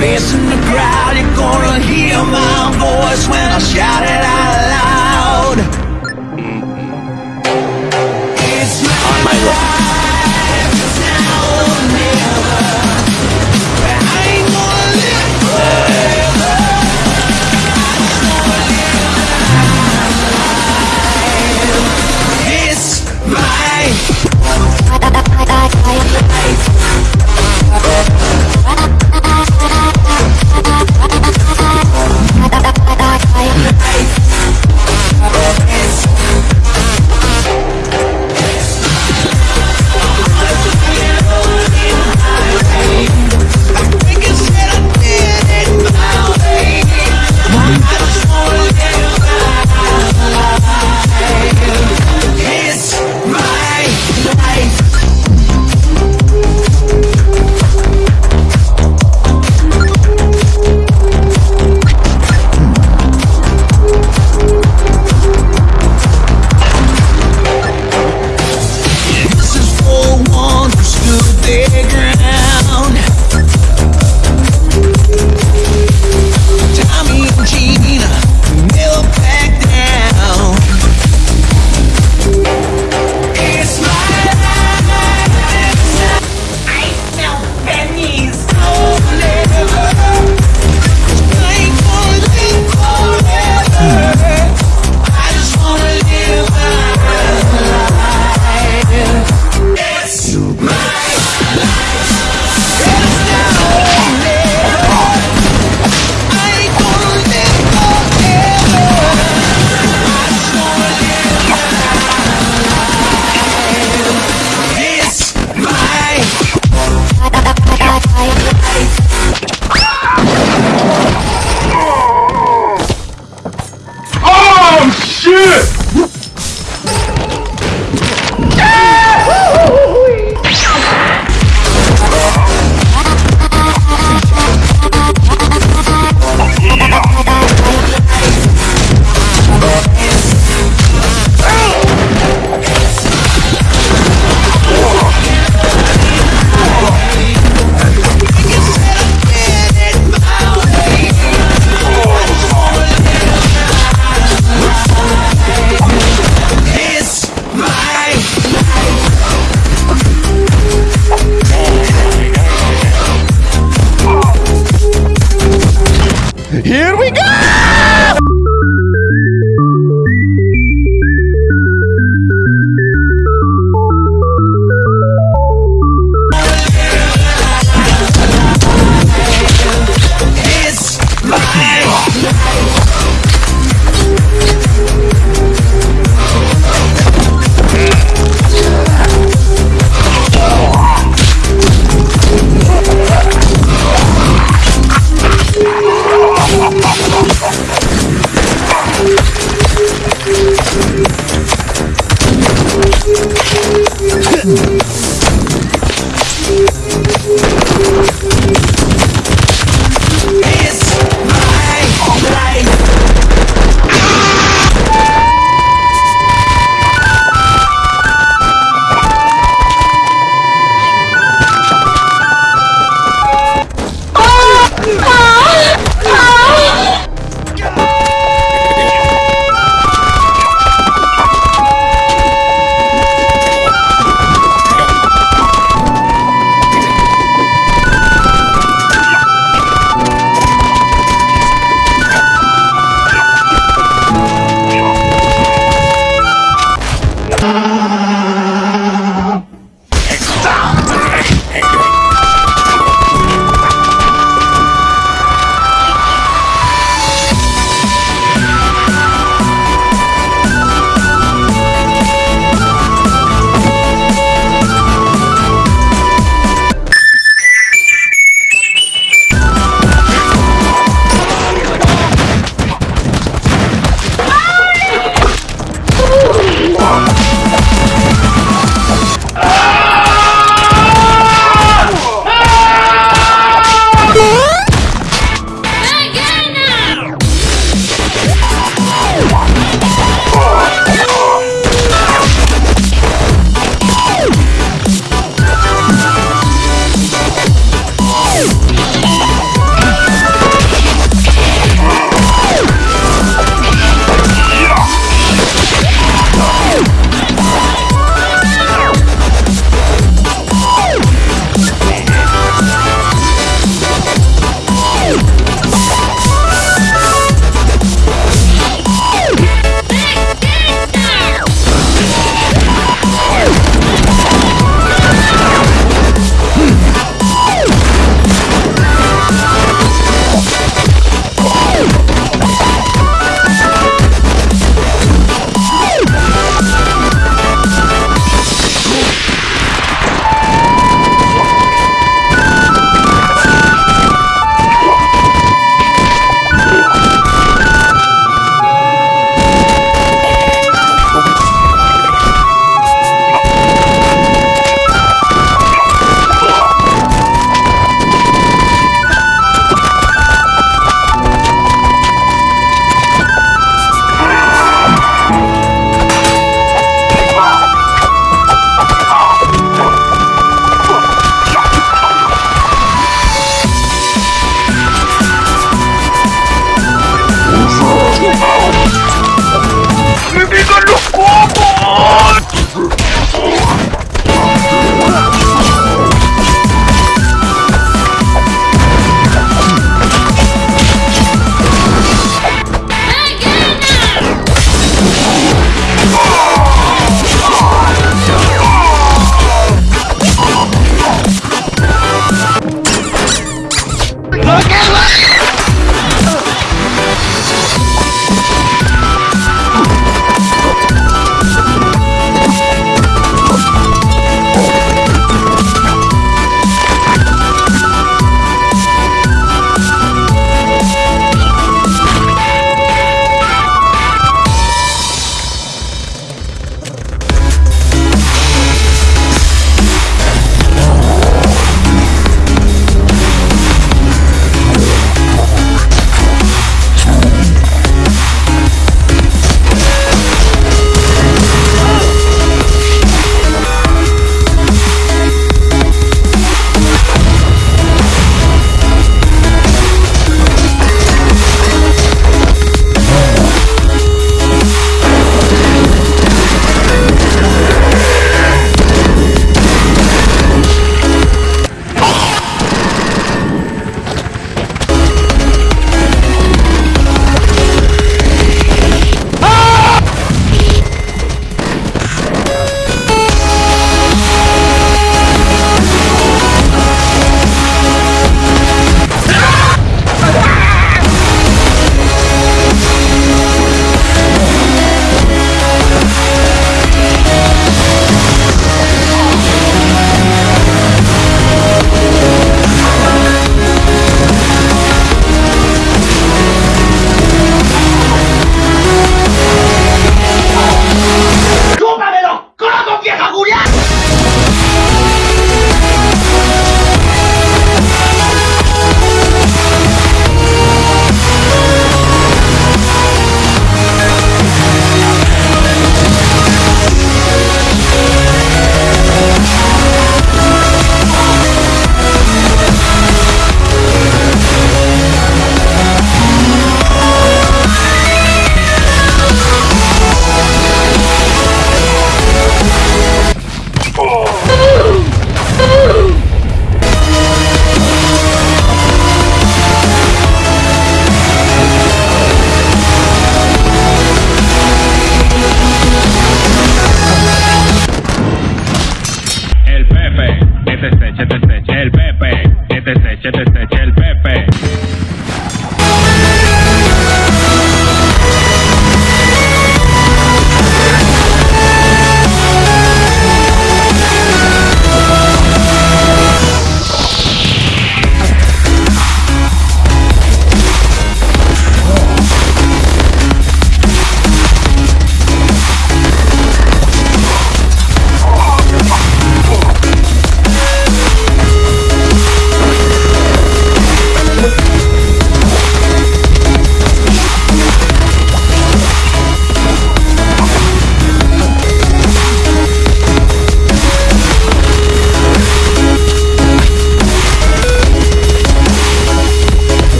facing the crowd You're gonna hear my voice when I shout it out loud.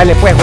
Dale pues.